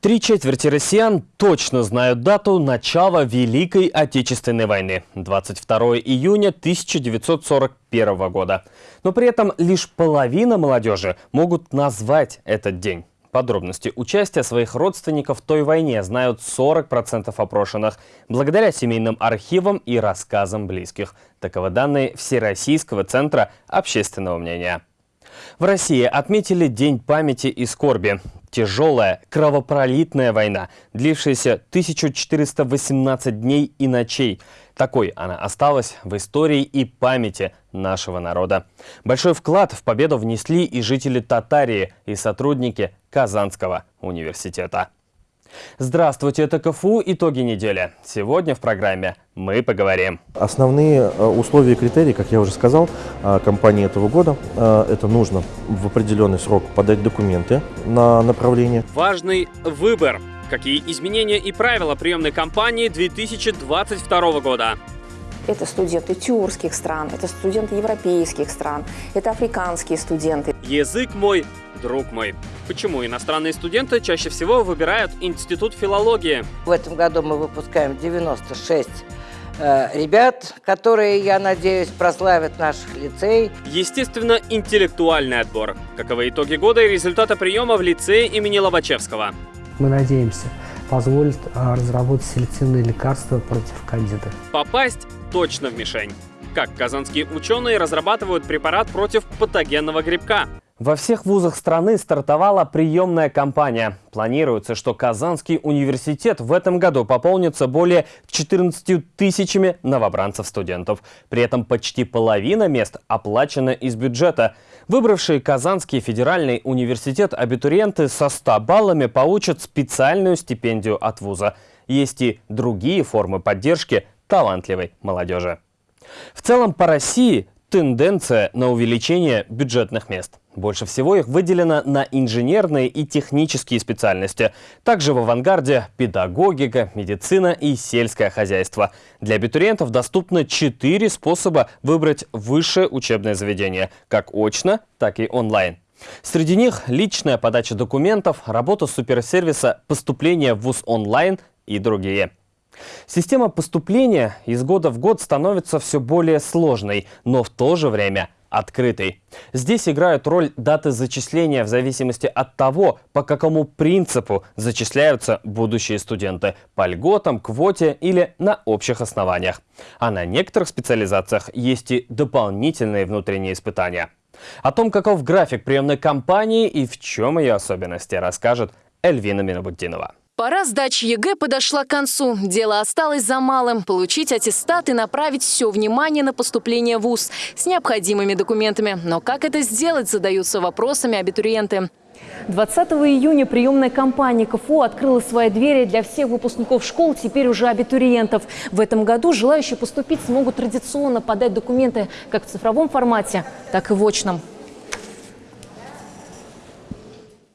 Три четверти россиян точно знают дату начала Великой Отечественной войны – 22 июня 1941 года. Но при этом лишь половина молодежи могут назвать этот день. Подробности участия своих родственников в той войне знают 40% опрошенных, благодаря семейным архивам и рассказам близких. Таковы данные Всероссийского центра общественного мнения. В России отметили День памяти и скорби. Тяжелая, кровопролитная война, длившаяся 1418 дней и ночей. Такой она осталась в истории и памяти нашего народа. Большой вклад в победу внесли и жители Татарии, и сотрудники Казанского университета. Здравствуйте, это КФУ «Итоги недели». Сегодня в программе мы поговорим. Основные э, условия и критерии, как я уже сказал, э, компании этого года, э, это нужно в определенный срок подать документы на направление. Важный выбор. Какие изменения и правила приемной кампании 2022 года? Это студенты тюркских стран, это студенты европейских стран, это африканские студенты. Язык мой, друг мой. Почему иностранные студенты чаще всего выбирают Институт филологии? В этом году мы выпускаем 96 э, ребят, которые, я надеюсь, прославят наш лицей. Естественно, интеллектуальный отбор. Каковы итоги года и результаты приема в лицее имени Лобачевского? Мы надеемся, позволит а, разработать селективные лекарства против кандида. Попасть точно в мишень. Как казанские ученые разрабатывают препарат против патогенного грибка? Во всех вузах страны стартовала приемная кампания. Планируется, что Казанский университет в этом году пополнится более 14 тысячами новобранцев-студентов. При этом почти половина мест оплачена из бюджета. Выбравшие Казанский федеральный университет абитуриенты со 100 баллами получат специальную стипендию от вуза. Есть и другие формы поддержки талантливой молодежи. В целом по России тенденция на увеличение бюджетных мест. Больше всего их выделено на инженерные и технические специальности. Также в авангарде педагогика, медицина и сельское хозяйство. Для абитуриентов доступно четыре способа выбрать высшее учебное заведение, как очно, так и онлайн. Среди них личная подача документов, работа суперсервиса, поступление в ВУЗ онлайн и другие. Система поступления из года в год становится все более сложной, но в то же время открытой. Здесь играют роль даты зачисления в зависимости от того, по какому принципу зачисляются будущие студенты – по льготам, квоте или на общих основаниях. А на некоторых специализациях есть и дополнительные внутренние испытания. О том, каков график приемной кампании и в чем ее особенности, расскажет Эльвина Минобуддинова. Пора сдачи ЕГЭ подошла к концу. Дело осталось за малым – получить аттестат и направить все внимание на поступление в ВУЗ с необходимыми документами. Но как это сделать, задаются вопросами абитуриенты. 20 июня приемная кампания КФУ открыла свои двери для всех выпускников школ, теперь уже абитуриентов. В этом году желающие поступить смогут традиционно подать документы как в цифровом формате, так и в очном.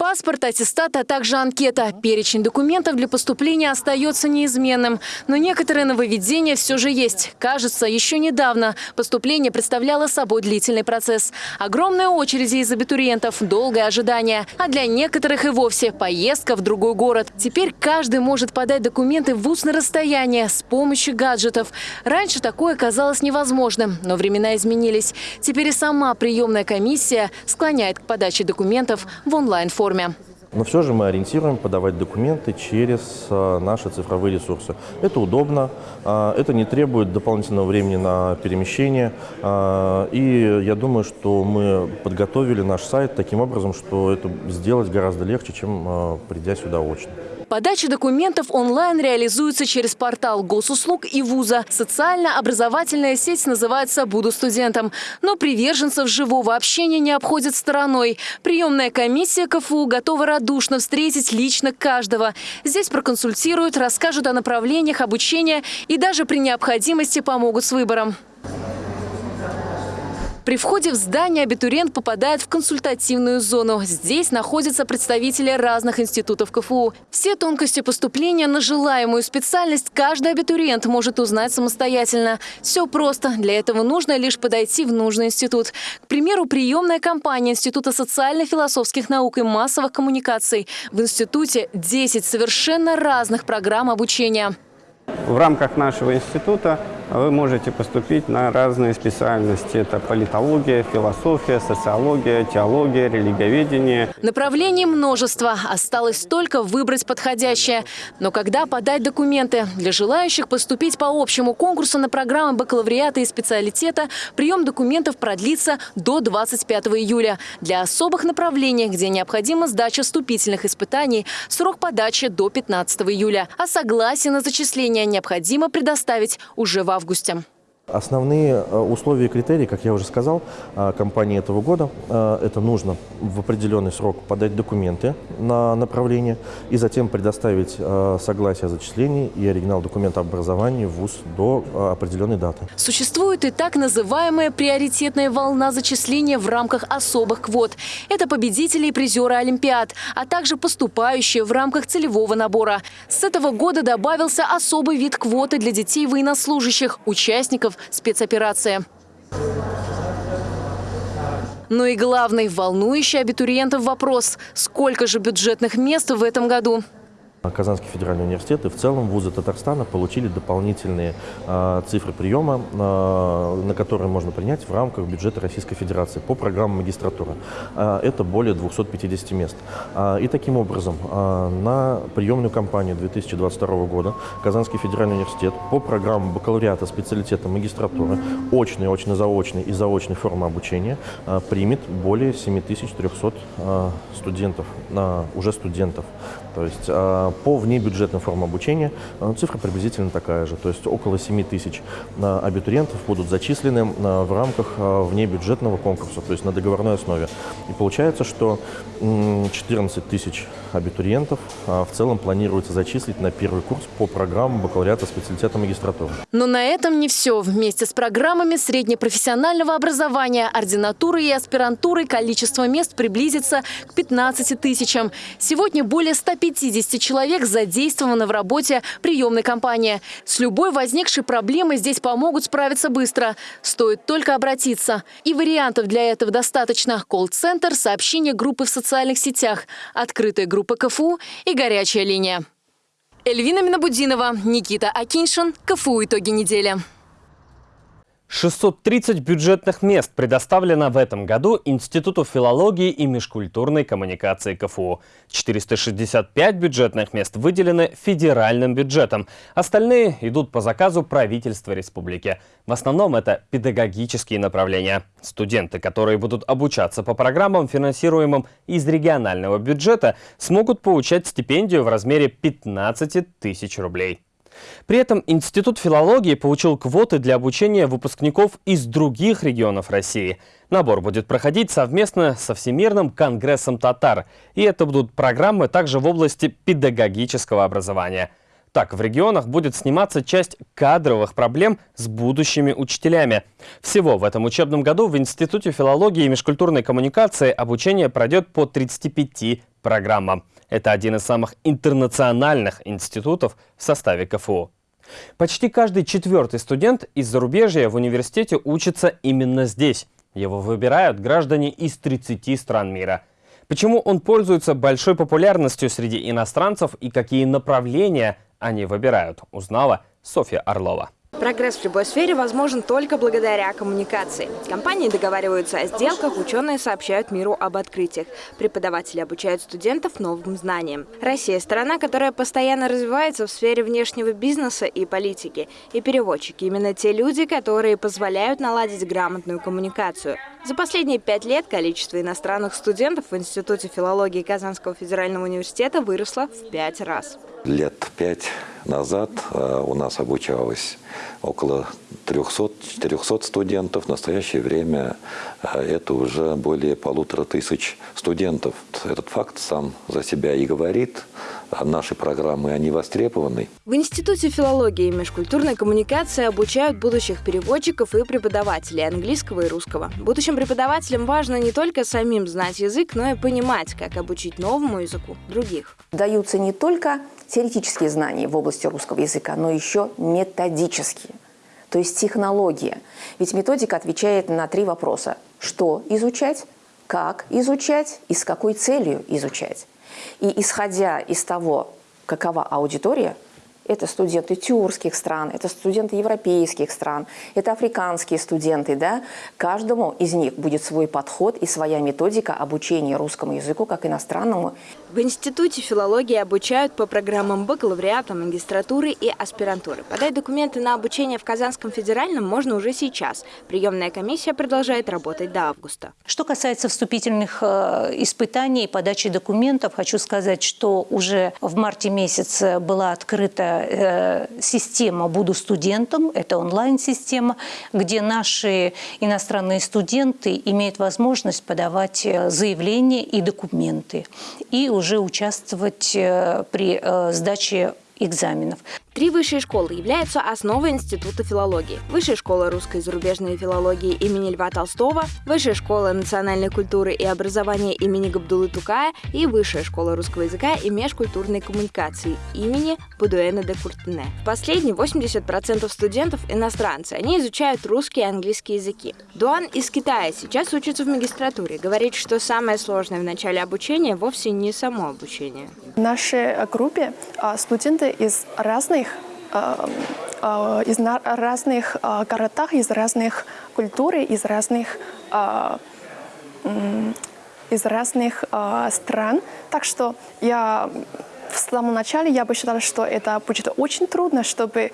Паспорт, аттестат, а также анкета. Перечень документов для поступления остается неизменным. Но некоторые нововведения все же есть. Кажется, еще недавно поступление представляло собой длительный процесс. Огромные очереди из абитуриентов, долгое ожидание. А для некоторых и вовсе поездка в другой город. Теперь каждый может подать документы в на расстояние с помощью гаджетов. Раньше такое казалось невозможным, но времена изменились. Теперь и сама приемная комиссия склоняет к подаче документов в онлайн-форме форме. Но все же мы ориентируем подавать документы через а, наши цифровые ресурсы. Это удобно, а, это не требует дополнительного времени на перемещение. А, и я думаю, что мы подготовили наш сайт таким образом, что это сделать гораздо легче, чем придя сюда очно. Подача документов онлайн реализуется через портал госуслуг и вуза. Социально-образовательная сеть называется «Буду студентом». Но приверженцев живого общения не обходит стороной. Приемная комиссия КФУ готова радушно встретить лично каждого. Здесь проконсультируют, расскажут о направлениях обучения и даже при необходимости помогут с выбором. При входе в здание абитуриент попадает в консультативную зону. Здесь находятся представители разных институтов КФУ. Все тонкости поступления на желаемую специальность каждый абитуриент может узнать самостоятельно. Все просто. Для этого нужно лишь подойти в нужный институт. К примеру, приемная кампания Института социально-философских наук и массовых коммуникаций. В институте 10 совершенно разных программ обучения. В рамках нашего института вы можете поступить на разные специальности. Это политология, философия, социология, теология, религиоведение. Направлений множество. Осталось только выбрать подходящее. Но когда подать документы? Для желающих поступить по общему конкурсу на программы бакалавриата и специалитета прием документов продлится до 25 июля. Для особых направлений, где необходима сдача вступительных испытаний, срок подачи до 15 июля. А согласие на зачисление необходимо предоставить уже в августе. Основные э, условия и критерии, как я уже сказал, э, компании этого года, э, это нужно в определенный срок подать документы на направление и затем предоставить согласие о зачислении и оригинал документа об образовании в ВУЗ до определенной даты. Существует и так называемая приоритетная волна зачисления в рамках особых квот. Это победители и призеры Олимпиад, а также поступающие в рамках целевого набора. С этого года добавился особый вид квоты для детей военнослужащих, участников спецоперации. Ну и главный, волнующий абитуриентов вопрос – сколько же бюджетных мест в этом году? Казанский федеральный университет и в целом вузы Татарстана получили дополнительные э, цифры приема, э, на которые можно принять в рамках бюджета Российской Федерации по программам магистратуры. Э, это более 250 мест. Э, и таким образом э, на приемную кампанию 2022 года Казанский федеральный университет по программам бакалавриата, специалитета, магистратуры, очной, очно-заочной и заочной формы обучения э, примет более 7300 э, студентов, э, уже студентов. То есть э, по внебюджетным формам обучения э, цифра приблизительно такая же, то есть около 7 тысяч э, абитуриентов будут зачислены в рамках внебюджетного конкурса, то есть на договорной основе. И получается, что 14 тысяч абитуриентов в целом планируется зачислить на первый курс по программам бакалавриата специалитета магистратуры. Но на этом не все. Вместе с программами среднепрофессионального образования, ординатуры и аспирантуры количество мест приблизится к 15 тысячам. Сегодня более 150 человек человек задействовано в работе приемной кампании. С любой возникшей проблемой здесь помогут справиться быстро. Стоит только обратиться. И вариантов для этого достаточно. Колл-центр, сообщение группы в социальных сетях, открытая группа КФУ и горячая линия. Эльвина Минобудинова, Никита Акиншин. КФУ «Итоги недели». 630 бюджетных мест предоставлено в этом году Институту филологии и межкультурной коммуникации КФУ. 465 бюджетных мест выделены федеральным бюджетом. Остальные идут по заказу правительства республики. В основном это педагогические направления. Студенты, которые будут обучаться по программам, финансируемым из регионального бюджета, смогут получать стипендию в размере 15 тысяч рублей. При этом Институт филологии получил квоты для обучения выпускников из других регионов России. Набор будет проходить совместно со Всемирным конгрессом татар. И это будут программы также в области педагогического образования. Так, в регионах будет сниматься часть кадровых проблем с будущими учителями. Всего в этом учебном году в Институте филологии и межкультурной коммуникации обучение пройдет по 35 программам. Это один из самых интернациональных институтов в составе КФУ. Почти каждый четвертый студент из зарубежья в университете учится именно здесь. Его выбирают граждане из 30 стран мира. Почему он пользуется большой популярностью среди иностранцев и какие направления они выбирают, узнала Софья Орлова. Прогресс в любой сфере возможен только благодаря коммуникации. Компании договариваются о сделках, ученые сообщают миру об открытиях. Преподаватели обучают студентов новым знаниям. Россия – страна, которая постоянно развивается в сфере внешнего бизнеса и политики. И переводчики – именно те люди, которые позволяют наладить грамотную коммуникацию. За последние пять лет количество иностранных студентов в Институте филологии Казанского федерального университета выросло в пять раз. Лет пять назад э, у нас обучалось около 300-400 студентов. В настоящее время э, это уже более полутора тысяч студентов. Этот факт сам за себя и говорит. Наши программы, они востребованы. В Институте филологии и межкультурной коммуникации обучают будущих переводчиков и преподавателей английского и русского. Будущим преподавателям важно не только самим знать язык, но и понимать, как обучить новому языку других. Даются не только теоретические знания в области русского языка, но еще методические, то есть технология. Ведь методика отвечает на три вопроса. Что изучать, как изучать и с какой целью изучать. И исходя из того, какова аудитория, это студенты тюркских стран, это студенты европейских стран, это африканские студенты. Да? Каждому из них будет свой подход и своя методика обучения русскому языку как иностранному. В Институте филологии обучают по программам бакалавриата, магистратуры и аспирантуры. Подать документы на обучение в Казанском федеральном можно уже сейчас. Приемная комиссия продолжает работать до августа. Что касается вступительных э, испытаний и подачи документов, хочу сказать, что уже в марте месяце была открыта Э, система «Буду студентом», это онлайн-система, где наши иностранные студенты имеют возможность подавать э, заявления и документы и уже участвовать э, при сдаче экзаменов. Три высшие школы являются основой Института филологии. Высшая школа русской и зарубежной филологии имени Льва Толстого, Высшая школа национальной культуры и образования имени Габдулы Тукая и Высшая школа русского языка и межкультурной коммуникации имени Будуэна де Куртене. В последние 80% студентов иностранцы. Они изучают русский и английский языки. Дуан из Китая сейчас учится в магистратуре. Говорит, что самое сложное в начале обучения вовсе не само обучение. В нашей группе а, студенты из разных э, э, из разных э, городах, из разных культур, из разных из разных стран. Так что я в самом начале я бы считала, что это будет очень трудно, чтобы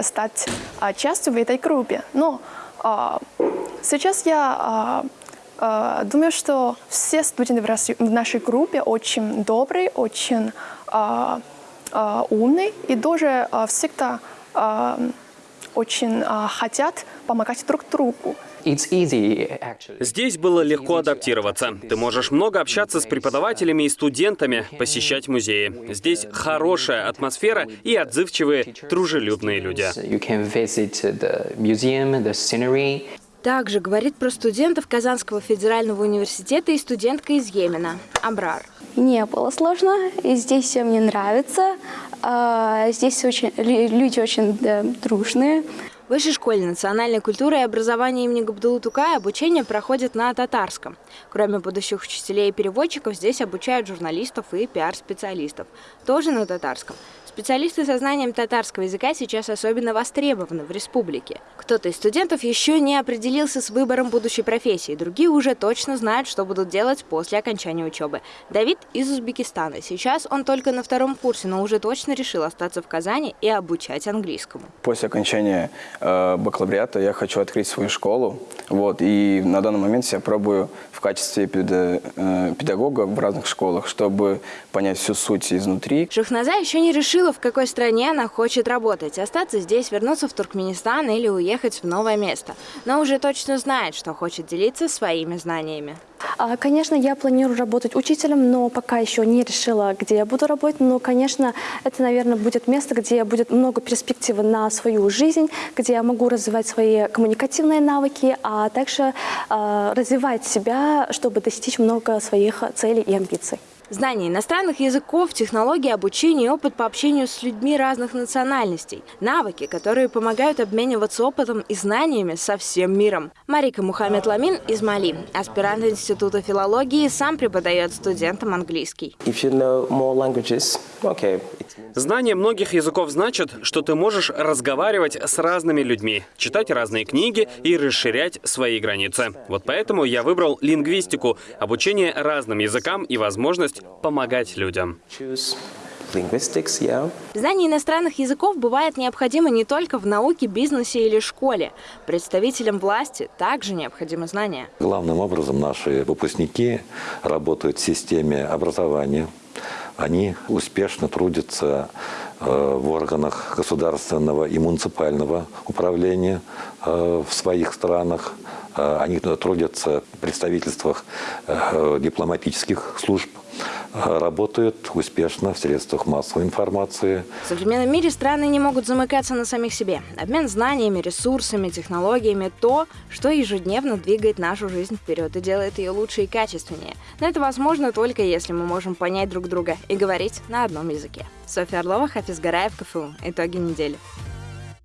стать частью в этой группе. Но сейчас я думаю, что все студенты в нашей группе очень добрые, очень умный и тоже э, всегда э, очень хотят помогать друг другу. Здесь было легко адаптироваться. Ты можешь много общаться с преподавателями и студентами, посещать музеи. Здесь хорошая атмосфера и отзывчивые, дружелюбные люди. Также говорит про студентов Казанского федерального университета и студентка из Йемена, Абрар. Не было сложно, и здесь все мне нравится. А, здесь очень, люди очень да, дружные. В Высшей школе национальной культуры и образования имени Габдулы Тукая обучение проходит на татарском. Кроме будущих учителей и переводчиков, здесь обучают журналистов и пиар-специалистов. Тоже на татарском. Специалисты со знанием татарского языка сейчас особенно востребованы в республике. Кто-то из студентов еще не определился с выбором будущей профессии, другие уже точно знают, что будут делать после окончания учебы. Давид из Узбекистана. Сейчас он только на втором курсе, но уже точно решил остаться в Казани и обучать английскому. После окончания э, бакалавриата я хочу открыть свою школу. Вот, и на данный момент я пробую качестве э, педагога в разных школах, чтобы понять всю суть изнутри. Шахназа еще не решил, решила, в какой стране она хочет работать. Остаться здесь, вернуться в Туркменистан или уехать в новое место. Но уже точно знает, что хочет делиться своими знаниями. А, конечно, я планирую работать учителем, но пока еще не решила, где я буду работать. Но, конечно, это, наверное, будет место, где будет много перспективы на свою жизнь, где я могу развивать свои коммуникативные навыки, а также э, развивать себя, чтобы достичь много своих целей и амбиций. Знание иностранных языков, технологии обучения и опыт по общению с людьми разных национальностей. Навыки, которые помогают обмениваться опытом и знаниями со всем миром. Марика Мухаммед Ламин из Мали, аспирант Института филологии, сам преподает студентам английский. Знание многих языков значит, что ты можешь разговаривать с разными людьми, читать разные книги и расширять свои границы. Вот поэтому я выбрал лингвистику, обучение разным языкам и возможность помогать людям. Знание иностранных языков бывает необходимо не только в науке, бизнесе или школе. Представителям власти также необходимы знания. Главным образом наши выпускники работают в системе образования. Они успешно трудятся э, в органах государственного и муниципального управления в своих странах. Э, они трудятся в представительствах дипломатических служб работают успешно в средствах массовой информации. В современном мире страны не могут замыкаться на самих себе. Обмен знаниями, ресурсами, технологиями – то, что ежедневно двигает нашу жизнь вперед и делает ее лучше и качественнее. Но это возможно только если мы можем понять друг друга и говорить на одном языке. Софья Орлова, Хафиз Гараев, КФУ. Итоги недели.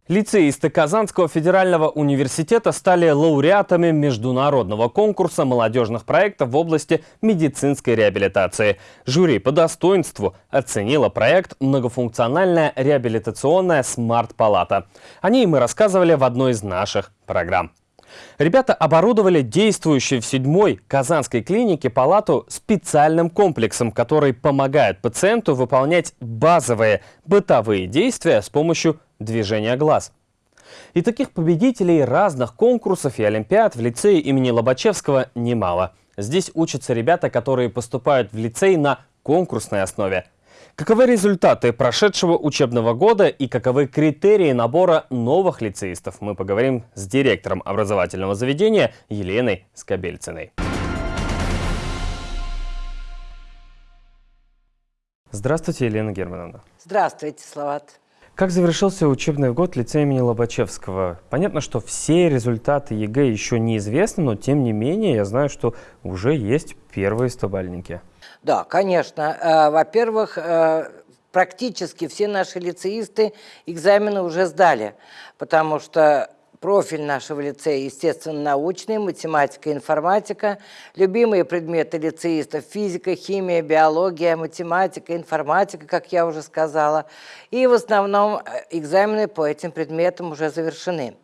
Лицеисты Казанского федерального университета стали лауреатами международного конкурса молодежных проектов в области медицинской реабилитации. Жюри по достоинству оценило проект «Многофункциональная реабилитационная смарт-палата». О ней мы рассказывали в одной из наших программ. Ребята оборудовали действующую в седьмой Казанской клинике палату специальным комплексом, который помогает пациенту выполнять базовые бытовые действия с помощью движения глаз. И таких победителей разных конкурсов и олимпиад в лицее имени Лобачевского немало. Здесь учатся ребята, которые поступают в лицей на конкурсной основе. Каковы результаты прошедшего учебного года и каковы критерии набора новых лицеистов, мы поговорим с директором образовательного заведения Еленой Скобельциной. Здравствуйте, Елена Германовна. Здравствуйте, Салават. Как завершился учебный год лицея имени Лобачевского? Понятно, что все результаты ЕГЭ еще неизвестны, но тем не менее я знаю, что уже есть первые стобальники. Да, конечно. Э, во-первых, э, практически все наши лицеисты экзамены уже сдали, потому что Профиль нашего лицея, естественно, научный, математика, информатика. Любимые предметы лицеистов – физика, химия, биология, математика, информатика, как я уже сказала. И в основном э, экзамены по этим предметам уже завершены.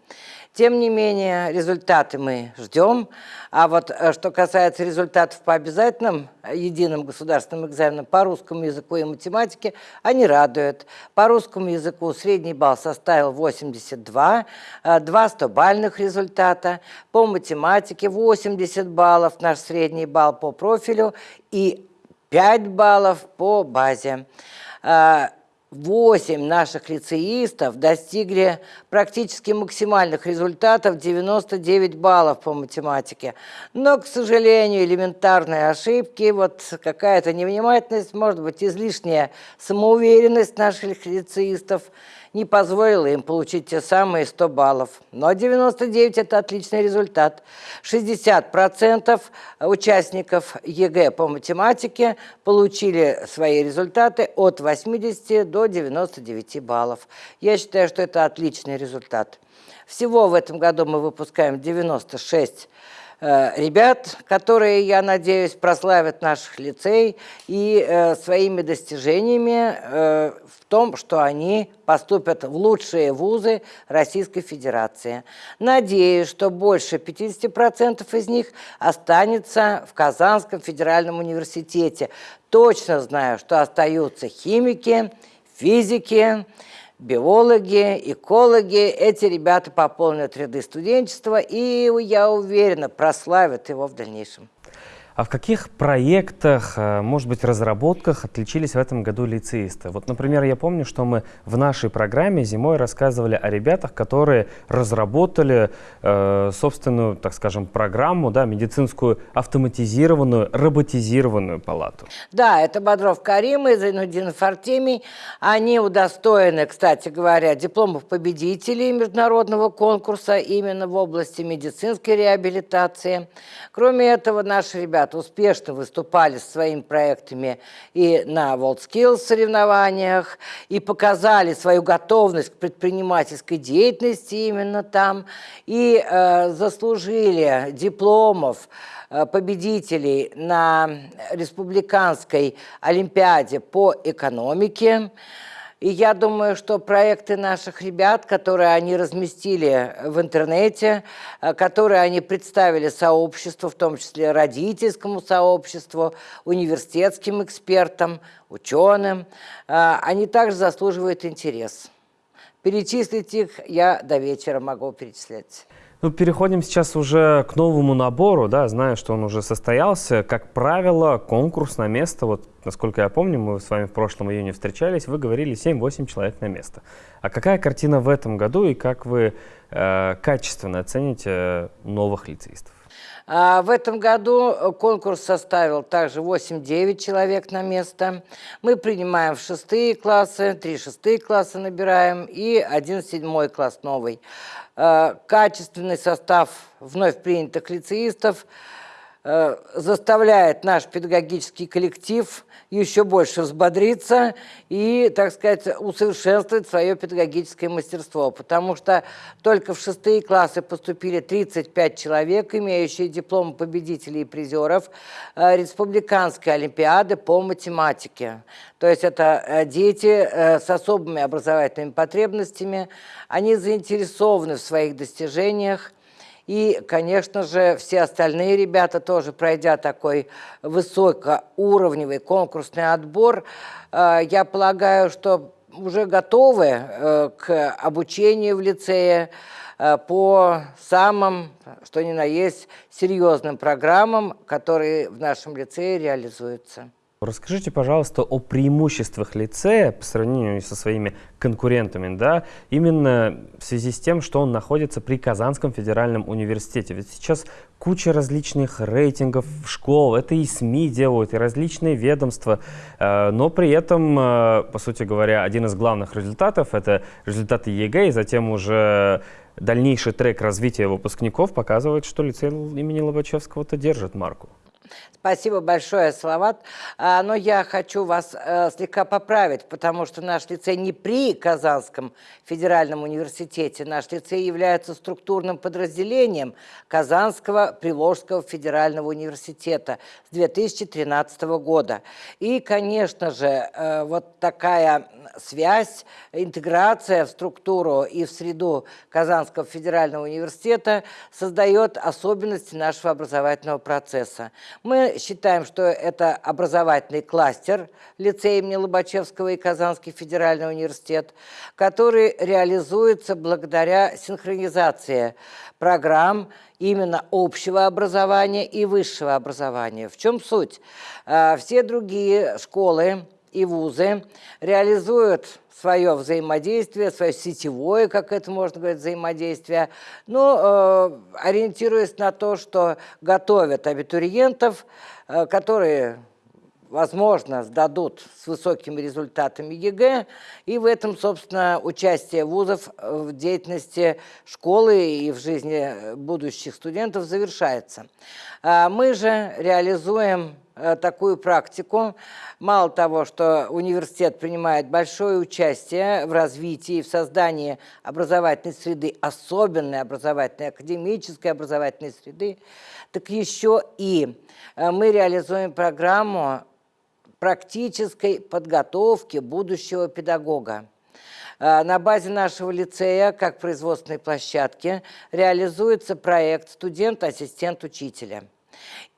Тем не менее, результаты мы ждем. А вот э, что касается результатов по обязательным э, единым государственным экзаменам по русскому языку и математике, они радуют. По русскому языку средний балл составил 82, 2 100-бальных результата. По математике 80 баллов, наш средний балл по профилю, и 5 баллов по базе. Э, Восемь наших лицеистов достигли практически максимальных результатов 99 баллов по математике. Но, к сожалению, элементарные ошибки, вот какая-то невнимательность, может быть, излишняя самоуверенность наших лицеистов – не позволило им получить те самые 100 баллов. Но 99 – это отличный результат. 60% участников ЕГЭ по математике получили свои результаты от 80 до 99 баллов. Я считаю, что это отличный результат. Всего в этом году мы выпускаем 96 Э, ребят, которые, я надеюсь, прославят наш лицей и э, своими достижениями э, в том, что они поступят в лучшие вузы Российской Федерации. Надеюсь, что больше 50% из них останется в Казанском федеральном университете. Точно знаю, что остаются химики, физики, биологи, экологи. Эти ребята пополнят ряды студенчества и, я уверена, прославят его в дальнейшем. А в каких проектах, э, может быть, разработках отличились в этом году лицеисты? Вот, например, я помню, что мы в нашей программе зимой рассказывали о ребятах, которые разработали э, собственную, так скажем, программу, да, медицинскую автоматизированную, роботизированную палату. Да, это Бодров Карим и Зайнудин Артемий. Они удостоены, кстати говоря, дипломов победителей международного конкурса именно в области медицинской реабилитации. Кроме этого, наши ребята ребята успешно выступали с своими проектами и на WorldSkills соревнованиях, и показали свою готовность к предпринимательской деятельности именно там, и э, заслужили дипломов э, победителей на республиканской олимпиаде по экономике. И я думаю, что проекты наших ребят, которые они разместили в интернете, э, которые они представили сообществу, в том числе родительскому сообществу, университетским экспертам, ученым, э, они также заслуживают интерес. Перечислить их я до вечера могу перечислять. Ну, переходим сейчас уже к новому набору, да, знаю, что он уже состоялся. Как правило, конкурс на место, вот, насколько я помню, мы с вами в прошлом июне встречались, вы говорили 7-8 человек на место. А какая картина в этом году и как вы э, качественно оцените новых лицеистов? А, В этом году конкурс составил также 8-9 человек на место. Мы принимаем в шестые классы, три шестые класса набираем и один седьмой класс новый. А, Качественный состав вновь принятых лицеистов э, заставляет наш педагогический коллектив еще больше взбодриться и, так сказать, усовершенствовать свое педагогическое мастерство. Потому что только в шестые классы поступили 35 человек, имеющие дипломы победителей и призеров э, Республиканской Олимпиады по математике. То есть это э, дети э, с особыми образовательными потребностями, они заинтересованы в своих достижениях, и, конечно же, все остальные ребята тоже, пройдя такой высокоуровневый конкурсный отбор, э, я полагаю, что уже готовы э, к обучению в лицее э, по самым, что ни на есть, серьезным программам, которые в нашем лицее реализуются. Расскажите, пожалуйста, о преимуществах лицея по сравнению со своими конкурентами, да, именно в связи с тем, что он находится при Казанском федеральном университете. Ведь сейчас куча различных рейтингов школ, это и СМИ делают, и различные ведомства, э, но при этом, э, по сути говоря, один из главных результатов — это результаты ЕГЭ, и затем уже дальнейший трек развития выпускников показывает, что лицей имени Лобачевского-то держит марку. Спасибо большое, Салават. А, но я хочу вас э, слегка поправить, потому что наш лицей не при Казанском федеральном университете. Наш лицей является структурным подразделением Казанского Приволжского федерального университета с 2013 года. И, конечно же, э, вот такая связь, интеграция в структуру и в среду Казанского федерального университета создает особенности нашего образовательного процесса. Мы считаем, что это образовательный кластер лицея имени Лобачевского и Казанский федеральный университет, который реализуется благодаря синхронизации программ именно общего образования и высшего образования. В чем суть? А, все другие школы и вузы реализуют свое взаимодействие, свое сетевое, как это можно говорить, взаимодействие, но э, ориентируясь на то, что готовят абитуриентов, э, которые возможно, сдадут с высокими результатами ЕГЭ, и в этом, собственно, участие вузов в деятельности школы и в жизни будущих студентов завершается. А мы же реализуем такую практику. Мало того, что университет принимает большое участие в развитии, в создании образовательной среды, особенной образовательной, академической образовательной среды, так еще и э, мы реализуем программу практической подготовки будущего педагога. А, на базе нашего лицея, как производственной площадки, реализуется проект «Студент-ассистент учителя».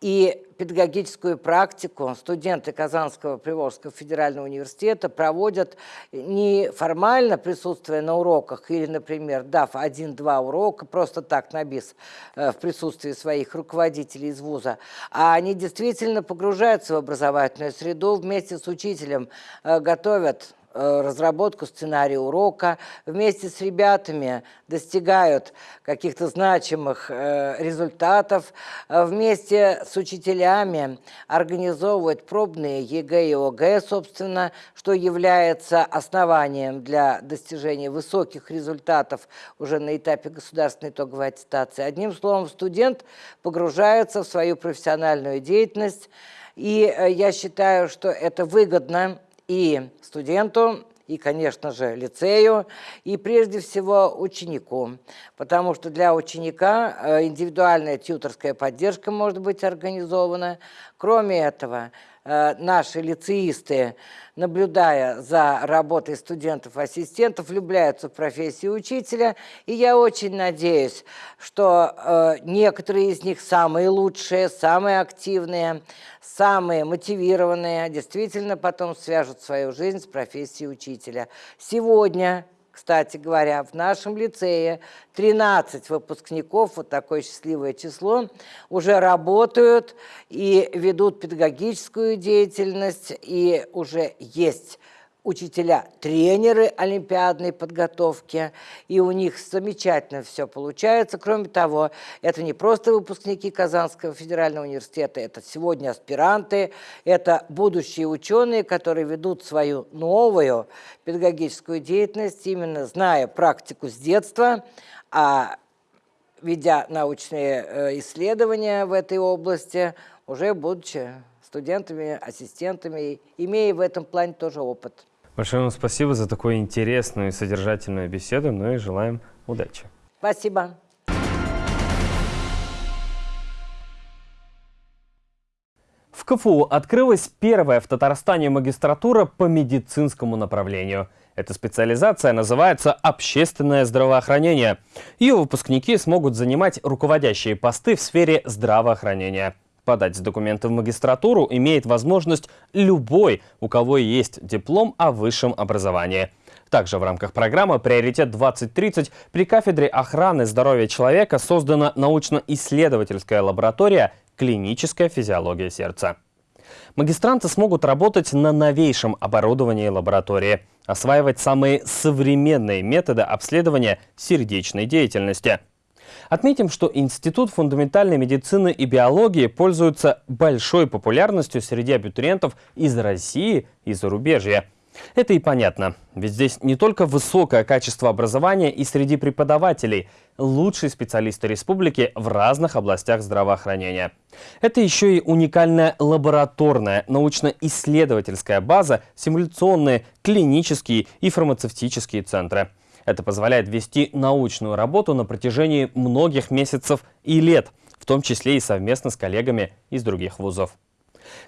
И педагогическую практику. Студенты Казанского Приволжского федерального университета проводят не формально присутствуя на уроках или, например, дав один-два урока, просто так на бис э, в присутствии своих руководителей из вуза, а они действительно погружаются в образовательную среду вместе с учителем, э, готовят Э, разработку сценария урока, вместе с ребятами достигают каких-то значимых э, результатов, э, вместе с учителями организовывают пробные ЕГЭ и ОГЭ, собственно, что является основанием для достижения высоких результатов уже на этапе государственной итоговой аттестации. Одним словом, студент погружается в свою профессиональную деятельность, и я считаю, что это выгодно и студенту, и, конечно же, лицею, и прежде всего ученику. Потому что для ученика э, индивидуальная тьюторская поддержка может быть организована. Кроме этого, наши лицеисты, наблюдая за работой студентов-ассистентов, влюбляются в профессию учителя. И я очень надеюсь, что э, некоторые из них самые лучшие, самые активные, самые мотивированные действительно потом свяжут свою жизнь с профессией учителя. Сегодня кстати говоря, в нашем лицее 13 выпускников, вот такое счастливое число, уже работают и ведут педагогическую деятельность, и уже есть учителя, тренеры олимпиадной подготовки, и у них замечательно все получается. Кроме того, это не просто выпускники Казанского федерального университета, это сегодня аспиранты, это будущие ученые, которые ведут свою новую педагогическую деятельность, именно зная практику с детства, а ведя научные э, исследования в этой области, уже будучи студентами, ассистентами, имея в этом плане тоже опыт. Большое вам спасибо за такую интересную и содержательную беседу, ну и желаем удачи. Спасибо. В КФУ открылась первая в Татарстане магистратура по медицинскому направлению. Эта специализация называется «Общественное здравоохранение». Ее выпускники смогут занимать руководящие посты в сфере здравоохранения. Подать документы в магистратуру имеет возможность любой, у кого есть диплом о высшем образовании. Также в рамках программы «Приоритет-2030» при кафедре охраны здоровья человека создана научно-исследовательская лаборатория «Клиническая физиология сердца». Магистранты смогут работать на новейшем оборудовании лаборатории, осваивать самые современные методы обследования сердечной деятельности – Отметим, что Институт фундаментальной медицины и биологии пользуется большой популярностью среди абитуриентов из России и зарубежья. Это и понятно, ведь здесь не только высокое качество образования и среди преподавателей, лучшие специалисты республики в разных областях здравоохранения. Это еще и уникальная лабораторная, научно-исследовательская база, симуляционные, клинические и фармацевтические центры – это позволяет вести научную работу на протяжении многих месяцев и лет, в том числе и совместно с коллегами из других вузов.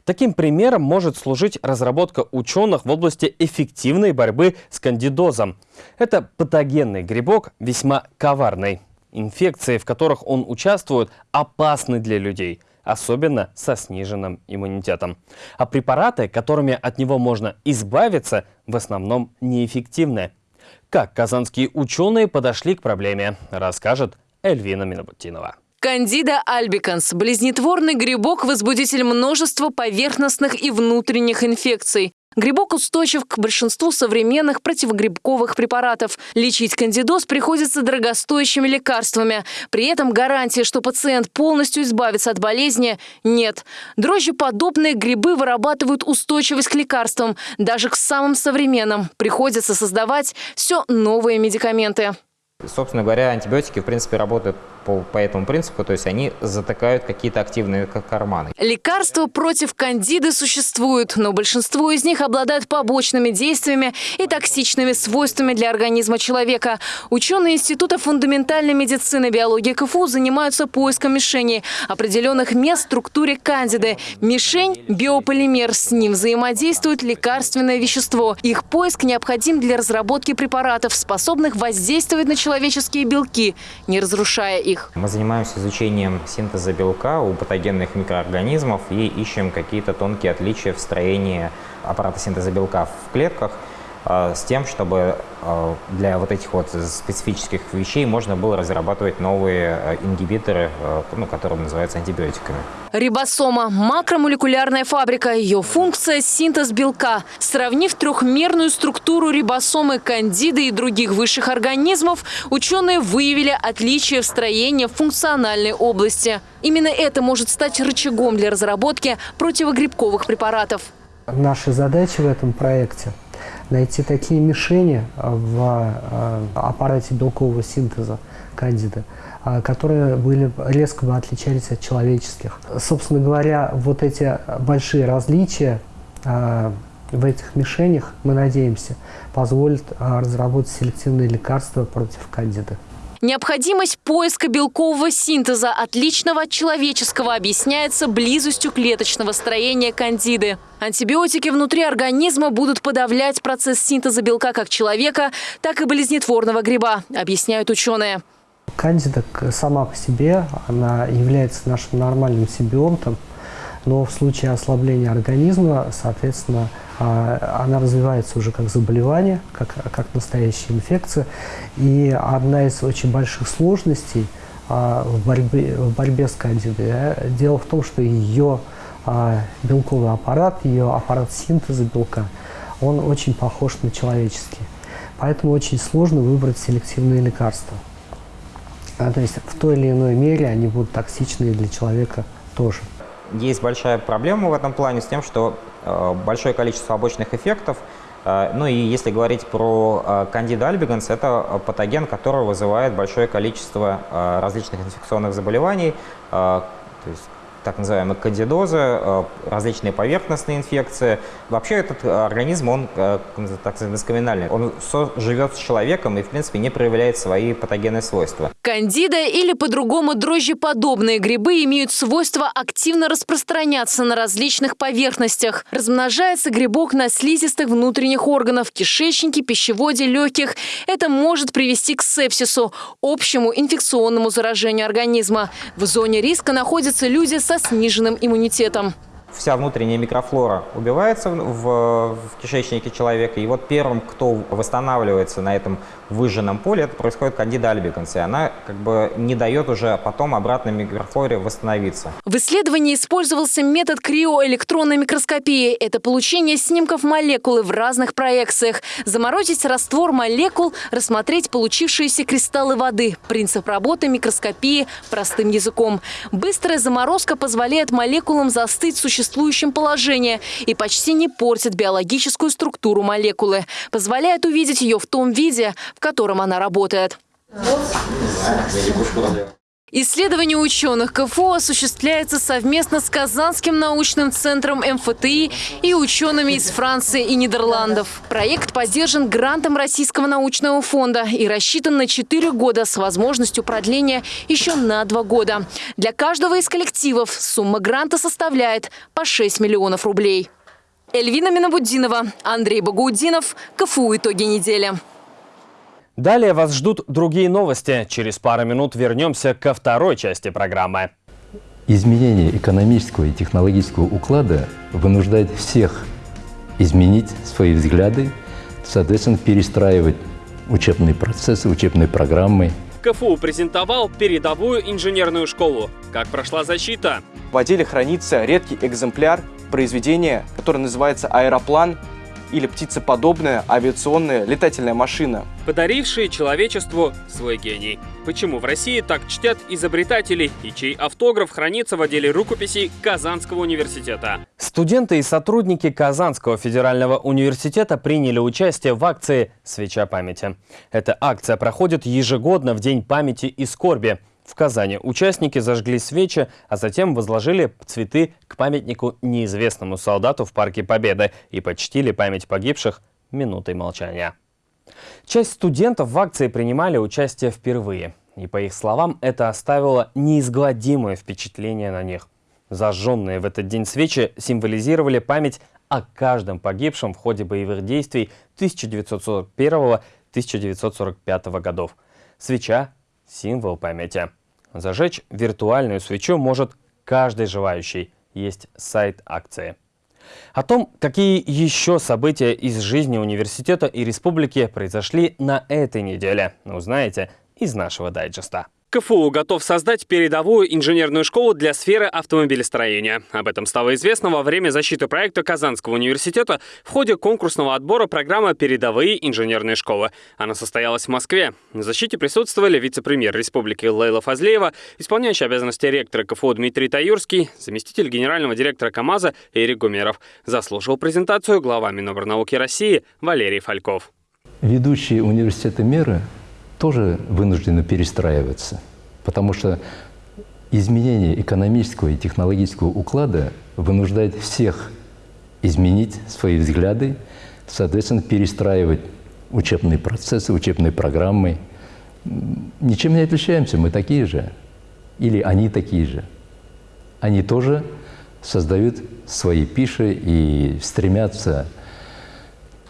Таким примером может служить разработка ученых в области эффективной борьбы с кандидозом. Это патогенный грибок, весьма коварный. Инфекции, в которых он участвует, опасны для людей, особенно со сниженным иммунитетом. А препараты, которыми от него можно избавиться, в основном неэффективны. Как казанские ученые подошли к проблеме, расскажет Эльвина Минобутинова. Кандида альбиканс – близнетворный грибок-возбудитель множества поверхностных и внутренних инфекций. Грибок устойчив к большинству современных противогрибковых препаратов. Лечить кандидоз приходится дорогостоящими лекарствами. При этом гарантии, что пациент полностью избавится от болезни, нет. Дрожжеподобные грибы вырабатывают устойчивость к лекарствам, даже к самым современным. Приходится создавать все новые медикаменты. Собственно говоря, антибиотики, в принципе, работают по, по этому принципу, то есть они затыкают какие-то активные карманы. Лекарства против кандиды существуют, но большинство из них обладают побочными действиями и токсичными свойствами для организма человека. Ученые Института фундаментальной медицины и биологии КФУ занимаются поиском мишеней, определенных мест в структуре кандиды. Мишень – биополимер, с ним взаимодействует лекарственное вещество. Их поиск необходим для разработки препаратов, способных воздействовать на человеческие белки, не разрушая их. Мы занимаемся изучением синтеза белка у патогенных микроорганизмов и ищем какие-то тонкие отличия в строении аппарата синтеза белка в клетках – с тем, чтобы э, для вот этих вот специфических вещей можно было разрабатывать новые э, ингибиторы, ну, которые называются антибиотиками. Рибосома – макромолекулярная фабрика. Ее функция – синтез белка. Сравнив трехмерную структуру рибосомы кандиды и других высших организмов, ученые выявили отличия в строении функциональной области. Именно это может стать рычагом для разработки противогрибковых препаратов. Наша задача в этом проекте – найти такие мишени в э, аппарате белкового синтеза кандида, э, которые были, резко бы отличались от человеческих. Собственно говоря, вот эти большие различия в этих мишенях, мы надеемся, позволят разработать селективные лекарства против кандида. Необходимость поиска белкового синтеза, отличного от человеческого, объясняется близостью клеточного строения кандиды. Антибиотики внутри организма будут подавлять процесс синтеза белка как человека, так и болезнетворного гриба, объясняют ученые. Кандида сама по себе, она является нашим нормальным симбионтом, но в случае ослабления организма, соответственно, она развивается уже как заболевание, как, как настоящая инфекция. И одна из очень больших сложностей а, в борьбе, в борьбе с кандидой, дело в том, что ее а, белковый аппарат, ее аппарат синтеза белка, он очень похож на человеческий. Поэтому очень сложно выбрать селективные лекарства. А, то есть в той или иной мере они будут токсичны для человека тоже. Есть большая проблема в этом плане с тем, что большое количество побочных эффектов. Э, ну и если говорить про э, кандида альбиганс, это патоген, который вызывает большое количество э, различных инфекционных заболеваний, то есть так называемые кандидозы, э, различные поверхностные инфекции. Вообще этот организм, он э, так сказать, скаминальный. Он живет с человеком и, в принципе, не проявляет свои патогенные свойства. Кандида или по-другому дрожжеподобные грибы имеют свойство активно распространяться на различных поверхностях. Размножается грибок на слизистых внутренних органов, кишечнике, пищеводе, легких. Это может привести к сепсису, общему инфекционному заражению организма. В зоне риска находятся люди со сниженным иммунитетом. Вся внутренняя микрофлора убивается в, в кишечнике человека, и вот первым, кто восстанавливается на этом выжженном поле, это происходит кандида альбиканс, она как бы не дает уже потом обратно микрофлоре восстановиться. В исследовании использовался метод криоэлектронной микроскопии. Это получение снимков молекулы в разных проекциях. Заморозить раствор молекул, рассмотреть получившиеся кристаллы воды. Принцип работы микроскопии простым языком. Быстрая заморозка позволяет молекулам застыть в существующем положении и почти не портит биологическую структуру молекулы. Позволяет увидеть ее в том виде, в котором она работает. Исследование ученых КФУ осуществляется совместно с Казанским научным центром МФТИ и учеными из Франции и Нидерландов. Проект поддержан грантом Российского научного фонда и рассчитан на 4 года с возможностью продления еще на 2 года. Для каждого из коллективов сумма гранта составляет по 6 миллионов рублей. Эльвина Минабуддинова, Андрей Багаудинов, КФУ «Итоги недели». Далее вас ждут другие новости. Через пару минут вернемся ко второй части программы. Изменение экономического и технологического уклада вынуждает всех изменить свои взгляды, соответственно, перестраивать учебные процессы, учебные программы. КФУ презентовал передовую инженерную школу. Как прошла защита? В отделе хранится редкий экземпляр произведения, которое называется «Аэроплан», или птицеподобная авиационная летательная машина. Подарившие человечеству свой гений. Почему в России так чтят изобретателей и чей автограф хранится в отделе рукописей Казанского университета? Студенты и сотрудники Казанского федерального университета приняли участие в акции «Свеча памяти». Эта акция проходит ежегодно в День памяти и скорби – в Казани участники зажгли свечи, а затем возложили цветы к памятнику неизвестному солдату в Парке Победы и почтили память погибших минутой молчания. Часть студентов в акции принимали участие впервые. И по их словам, это оставило неизгладимое впечатление на них. Зажженные в этот день свечи символизировали память о каждом погибшем в ходе боевых действий 1941-1945 годов. Свеча – символ памяти. Зажечь виртуальную свечу может каждый желающий. Есть сайт акции. О том, какие еще события из жизни университета и республики произошли на этой неделе, узнаете из нашего дайджеста. КФУ готов создать передовую инженерную школу для сферы автомобилестроения. Об этом стало известно во время защиты проекта Казанского университета в ходе конкурсного отбора программы «Передовые инженерные школы». Она состоялась в Москве. На защите присутствовали вице-премьер республики Лейла Фазлеева, исполняющий обязанности ректора КФУ Дмитрий Таюрский, заместитель генерального директора КАМАЗа Эрик Гумеров. Заслушал презентацию глава Миноборнауки России Валерий Фальков. Ведущие университеты мира тоже вынуждены перестраиваться, потому что изменение экономического и технологического уклада вынуждает всех изменить свои взгляды, соответственно, перестраивать учебные процессы, учебные программы. Ничем не отличаемся, мы такие же. Или они такие же. Они тоже создают свои пиши и стремятся,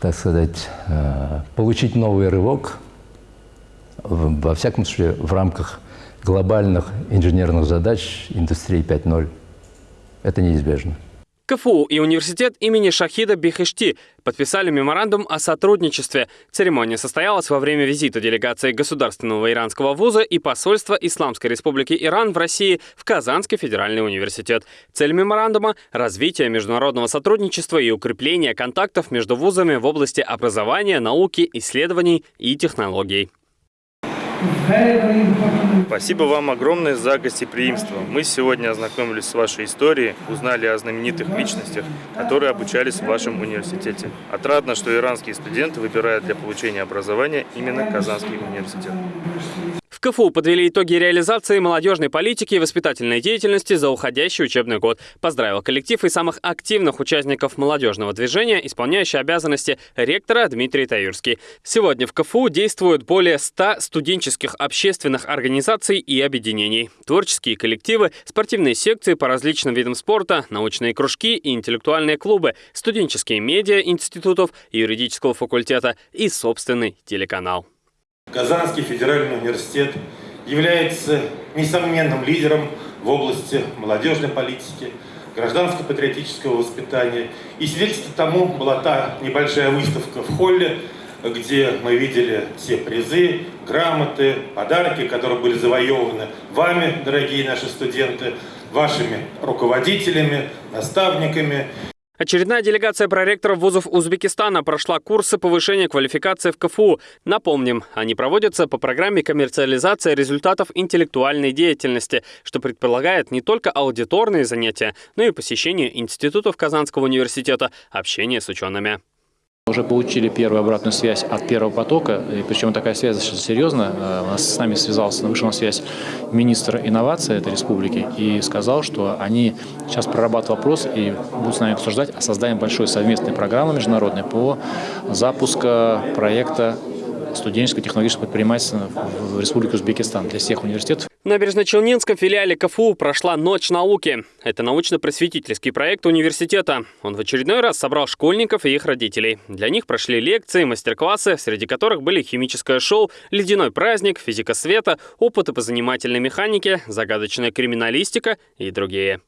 так сказать, э, получить новый рывок – во всяком случае, в рамках глобальных инженерных задач индустрии 5.0. Это неизбежно. КФУ и университет имени Шахида Бихешти подписали меморандум о сотрудничестве. Церемония состоялась во время визита делегации Государственного иранского вуза и посольства Исламской Республики Иран в России в Казанский федеральный университет. Цель меморандума – развитие международного сотрудничества и укрепление контактов между вузами в области образования, науки, исследований и технологий. very, very important Спасибо вам огромное за гостеприимство. Мы сегодня ознакомились с вашей историей, узнали о знаменитых личностях, которые обучались в вашем университете. Отрадно, что иранские студенты выбирают для получения образования именно Казанский университет. В КФУ подвели итоги реализации молодежной политики и воспитательной деятельности за уходящий учебный год. Поздравил коллектив и самых активных участников молодежного движения, исполняющий обязанности ректора Дмитрий Таюрский. Сегодня в КФУ действуют более 100 студенческих общественных организаций и объединений. Творческие коллективы, спортивные секции по различным видам спорта, научные кружки и интеллектуальные клубы, студенческие медиа институтов, юридического факультета и собственный телеканал. Казанский федеральный университет является несомненным лидером в области молодежной политики, гражданско-патриотического воспитания. И свидетельством тому была та небольшая выставка в холле, где мы видели все призы, грамоты, подарки, которые были завоеваны вами, дорогие наши студенты, вашими руководителями, наставниками. Очередная делегация проректоров вузов Узбекистана прошла курсы повышения квалификации в КФУ. Напомним, они проводятся по программе коммерциализации результатов интеллектуальной деятельности, что предполагает не только аудиторные занятия, но и посещение институтов Казанского университета, общение с учеными. Уже получили первую обратную связь от первого потока, и причем такая связь серьезная. Э, с нами связался, вышел на связь министр инноваций этой республики и сказал, что они сейчас прорабатывают вопрос и будут с нами обсуждать о создании большой совместной программы международной по запуску проекта студенческого технологического предпринимательства в Республике Узбекистан для всех университетов. В Набережно-Челнинском филиале КФУ прошла «Ночь науки». Это научно-просветительский проект университета. Он в очередной раз собрал школьников и их родителей. Для них прошли лекции, мастер-классы, среди которых были химическое шоу, ледяной праздник, физика света, опыты по занимательной механике, загадочная криминалистика и другие.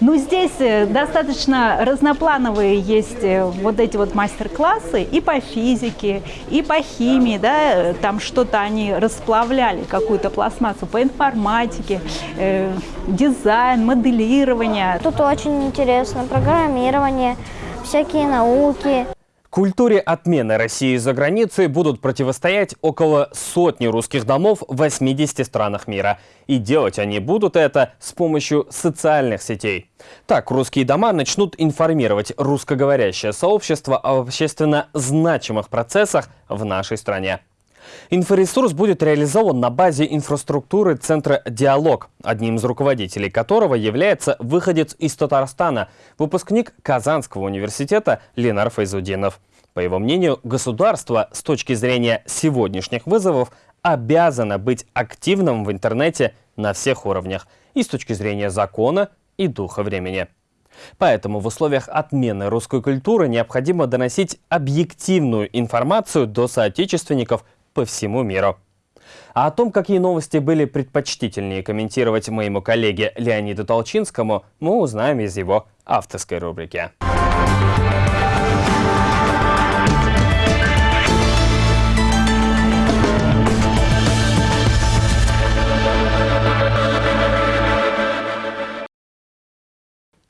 Ну, здесь э, достаточно разноплановые есть э, вот эти вот мастер-классы и по физике, и по химии, да, э, там что-то они расплавляли, какую-то пластмассу, по информатике, э, дизайн, моделирование. Тут очень интересно, программирование, всякие науки. Культуре отмены России за границей будут противостоять около сотни русских домов в 80 странах мира. И делать они будут это с помощью социальных сетей. Так, русские дома начнут информировать русскоговорящее сообщество о общественно значимых процессах в нашей стране. Инфоресурс будет реализован на базе инфраструктуры Центра «Диалог», одним из руководителей которого является выходец из Татарстана, выпускник Казанского университета Ленар Файзудинов. По его мнению, государство с точки зрения сегодняшних вызовов обязано быть активным в интернете на всех уровнях и с точки зрения закона и духа времени. Поэтому в условиях отмены русской культуры необходимо доносить объективную информацию до соотечественников по всему миру. А о том, какие новости были предпочтительнее комментировать моему коллеге Леониду Толчинскому, мы узнаем из его авторской рубрики.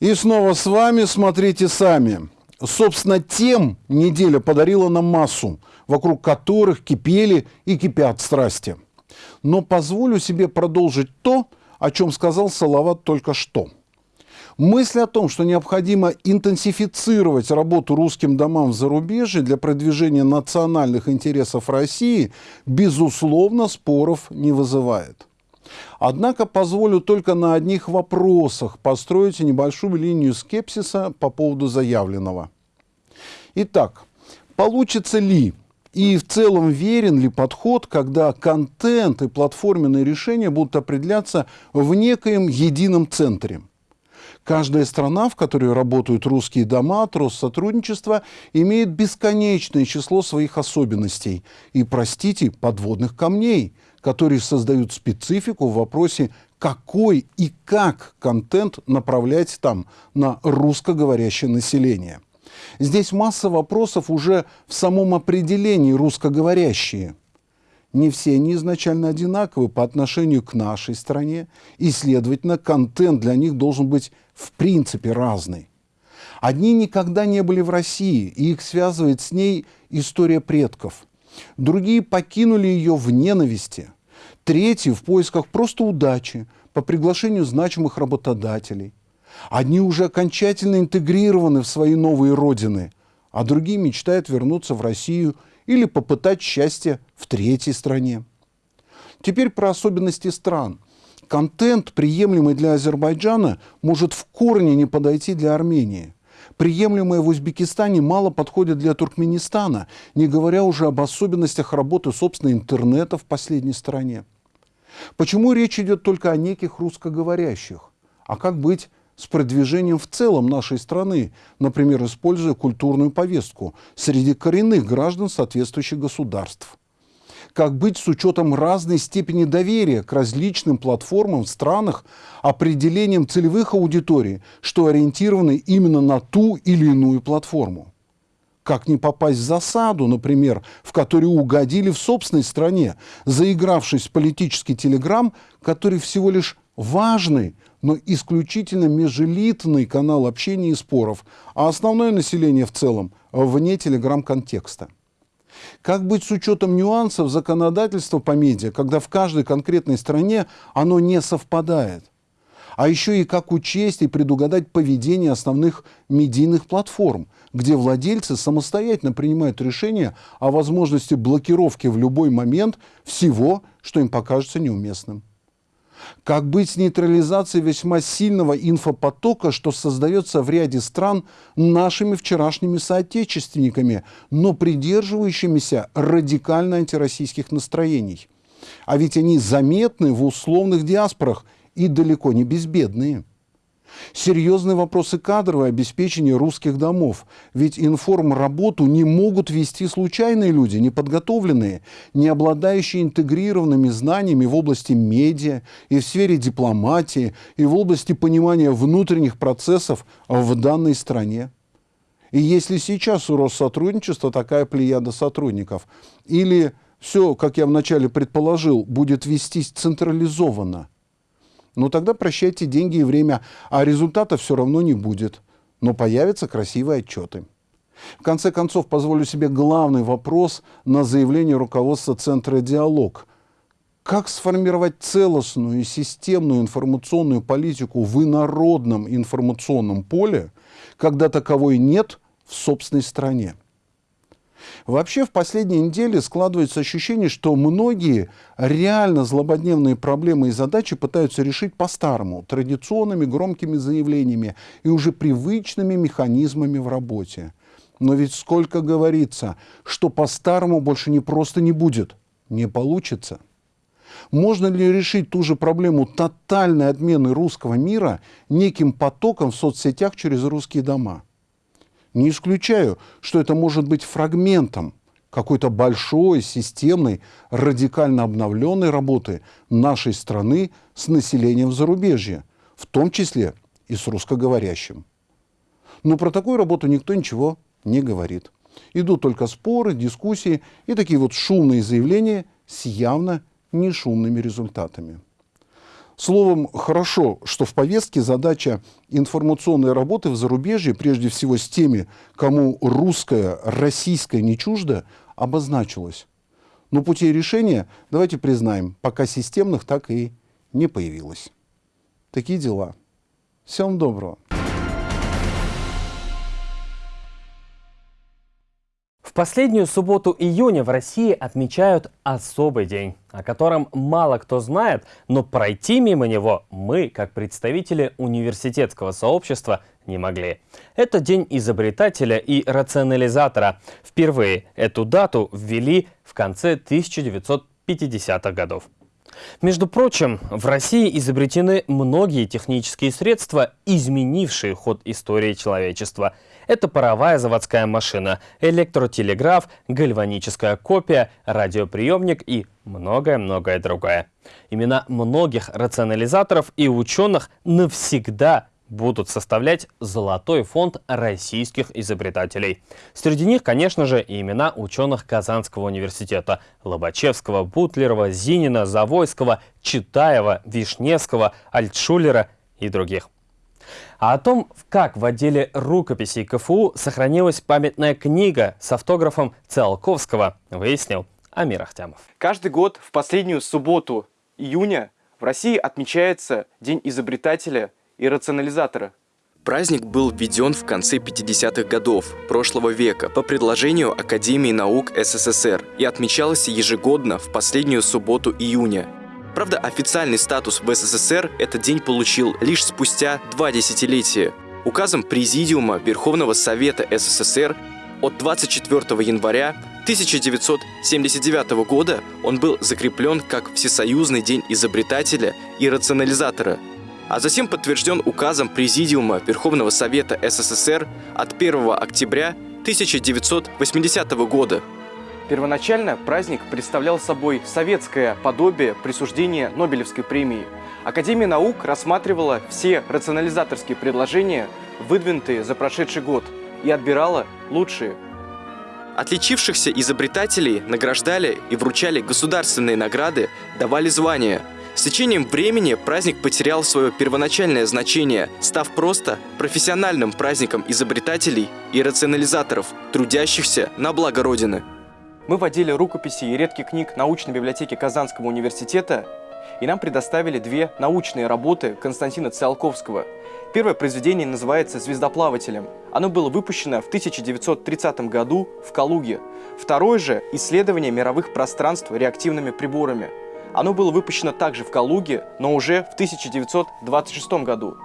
И снова с вами «Смотрите сами». Собственно, тем неделя подарила нам массу, вокруг которых кипели и кипят страсти. Но позволю себе продолжить то, о чем сказал Салават только что. Мысль о том, что необходимо интенсифицировать работу русским домам в зарубежье для продвижения национальных интересов России, безусловно, споров не вызывает. Однако позволю только на одних вопросах построить небольшую линию скепсиса по поводу заявленного. Итак, получится ли и в целом верен ли подход, когда контент и платформенные решения будут определяться в некоем едином центре? Каждая страна, в которой работают русские дома от Россотрудничества, имеет бесконечное число своих особенностей и, простите, подводных камней, которые создают специфику в вопросе какой и как контент направлять там на русскоговорящее население. Здесь масса вопросов уже в самом определении русскоговорящие. Не все они изначально одинаковы по отношению к нашей стране, и, следовательно, контент для них должен быть в принципе разный. Одни никогда не были в России, и их связывает с ней история предков. Другие покинули ее в ненависти. Третьи в поисках просто удачи, по приглашению значимых работодателей – Одни уже окончательно интегрированы в свои новые родины, а другие мечтают вернуться в Россию или попытать счастье в третьей стране. Теперь про особенности стран. Контент, приемлемый для Азербайджана, может в корне не подойти для Армении. Приемлемое в Узбекистане мало подходит для Туркменистана, не говоря уже об особенностях работы, собственно, интернета в последней стране. Почему речь идет только о неких русскоговорящих? А как быть с продвижением в целом нашей страны, например, используя культурную повестку среди коренных граждан соответствующих государств. Как быть с учетом разной степени доверия к различным платформам в странах, определением целевых аудиторий, что ориентированы именно на ту или иную платформу. Как не попасть в засаду, например, в которую угодили в собственной стране, заигравшись в политический телеграмм, который всего лишь важный, но исключительно межэлитный канал общения и споров, а основное население в целом вне телеграм-контекста. Как быть с учетом нюансов законодательства по медиа, когда в каждой конкретной стране оно не совпадает? А еще и как учесть и предугадать поведение основных медийных платформ, где владельцы самостоятельно принимают решения о возможности блокировки в любой момент всего, что им покажется неуместным. Как быть с нейтрализацией весьма сильного инфопотока, что создается в ряде стран нашими вчерашними соотечественниками, но придерживающимися радикально антироссийских настроений? А ведь они заметны в условных диаспорах и далеко не безбедные. Серьезные вопросы кадрового обеспечения русских домов. Ведь информработу не могут вести случайные люди, неподготовленные, не обладающие интегрированными знаниями в области медиа и в сфере дипломатии, и в области понимания внутренних процессов в данной стране. И если сейчас у Россотрудничества такая плеяда сотрудников, или все, как я вначале предположил, будет вестись централизованно – ну тогда прощайте деньги и время, а результата все равно не будет. Но появятся красивые отчеты. В конце концов, позволю себе главный вопрос на заявление руководства Центра «Диалог». Как сформировать целостную и системную информационную политику в инородном информационном поле, когда таковой нет в собственной стране? Вообще в последние недели складывается ощущение, что многие реально злободневные проблемы и задачи пытаются решить по-старому, традиционными громкими заявлениями и уже привычными механизмами в работе. Но ведь сколько говорится, что по-старому больше не просто не будет, не получится. Можно ли решить ту же проблему тотальной отмены русского мира неким потоком в соцсетях через русские дома? Не исключаю, что это может быть фрагментом какой-то большой, системной, радикально обновленной работы нашей страны с населением зарубежья, в том числе и с русскоговорящим. Но про такую работу никто ничего не говорит. Идут только споры, дискуссии и такие вот шумные заявления с явно не шумными результатами. Словом, хорошо, что в повестке задача информационной работы в зарубежье, прежде всего с теми, кому русское, российское не чуждо, обозначилась. Но путей решения, давайте признаем, пока системных так и не появилось. Такие дела. Всем доброго. Последнюю субботу июня в России отмечают особый день, о котором мало кто знает, но пройти мимо него мы, как представители университетского сообщества, не могли. Это день изобретателя и рационализатора. Впервые эту дату ввели в конце 1950-х годов. Между прочим, в России изобретены многие технические средства, изменившие ход истории человечества. Это паровая заводская машина, электротелеграф, гальваническая копия, радиоприемник и многое-многое другое. Имена многих рационализаторов и ученых навсегда будут составлять золотой фонд российских изобретателей. Среди них, конечно же, и имена ученых Казанского университета – Лобачевского, Бутлерова, Зинина, Завойского, Читаева, Вишневского, Альтшулера и других. А о том, как в отделе рукописей КФУ сохранилась памятная книга с автографом Циолковского, выяснил Амир Ахтямов. Каждый год в последнюю субботу июня в России отмечается День изобретателя и рационализатора. Праздник был введен в конце 50-х годов прошлого века по предложению Академии наук СССР и отмечался ежегодно в последнюю субботу июня. Правда, официальный статус в СССР этот день получил лишь спустя два десятилетия. Указом Президиума Верховного Совета СССР от 24 января 1979 года он был закреплен как Всесоюзный день изобретателя и рационализатора – а затем подтвержден указом Президиума Верховного Совета СССР от 1 октября 1980 года. Первоначально праздник представлял собой советское подобие присуждения Нобелевской премии. Академия наук рассматривала все рационализаторские предложения, выдвинутые за прошедший год, и отбирала лучшие. Отличившихся изобретателей награждали и вручали государственные награды, давали звания – с течением времени праздник потерял свое первоначальное значение, став просто профессиональным праздником изобретателей и рационализаторов, трудящихся на благо Родины. Мы в отделе рукописей и редких книг научной библиотеки Казанского университета и нам предоставили две научные работы Константина Циолковского. Первое произведение называется «Звездоплавателем». Оно было выпущено в 1930 году в Калуге. Второе же – «Исследование мировых пространств реактивными приборами». Оно было выпущено также в Калуге, но уже в 1926 году.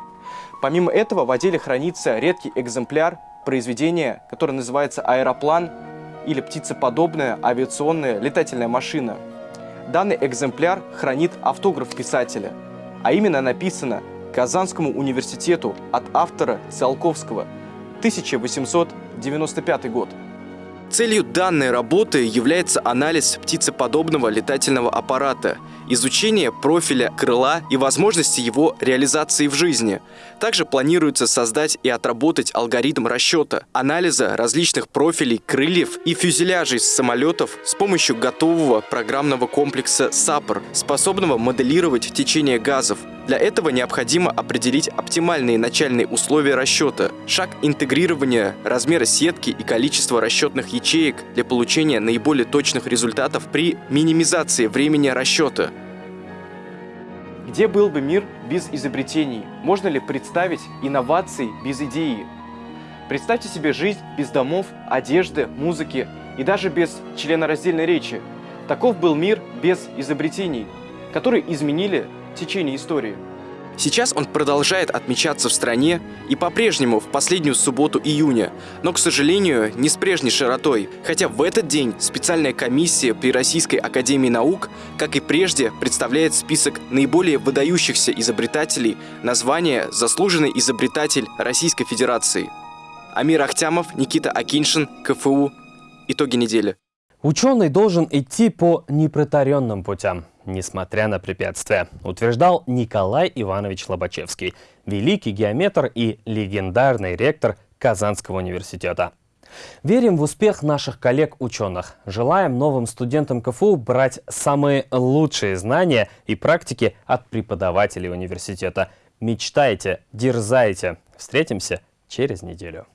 Помимо этого в отделе хранится редкий экземпляр произведения, которое называется «Аэроплан» или «Птицеподобная авиационная летательная машина». Данный экземпляр хранит автограф писателя, а именно написано Казанскому университету от автора Циолковского, 1895 год. Целью данной работы является анализ птицеподобного летательного аппарата, изучение профиля крыла и возможности его реализации в жизни. Также планируется создать и отработать алгоритм расчета, анализа различных профилей крыльев и фюзеляжей самолетов с помощью готового программного комплекса САПР, способного моделировать течение газов, для этого необходимо определить оптимальные начальные условия расчета, шаг интегрирования, размера сетки и количество расчетных ячеек для получения наиболее точных результатов при минимизации времени расчета. Где был бы мир без изобретений? Можно ли представить инновации без идеи? Представьте себе жизнь без домов, одежды, музыки и даже без членораздельной речи. Таков был мир без изобретений, которые изменили течение истории. Сейчас он продолжает отмечаться в стране и по-прежнему в последнюю субботу июня, но, к сожалению, не с прежней широтой, хотя в этот день специальная комиссия при Российской Академии Наук, как и прежде, представляет список наиболее выдающихся изобретателей название «Заслуженный изобретатель Российской Федерации». Амир Ахтямов, Никита Акиншин, КФУ. Итоги недели. Ученый должен идти по непротаренным путям, несмотря на препятствия, утверждал Николай Иванович Лобачевский, великий геометр и легендарный ректор Казанского университета. Верим в успех наших коллег-ученых. Желаем новым студентам КФУ брать самые лучшие знания и практики от преподавателей университета. Мечтайте, дерзайте. Встретимся через неделю.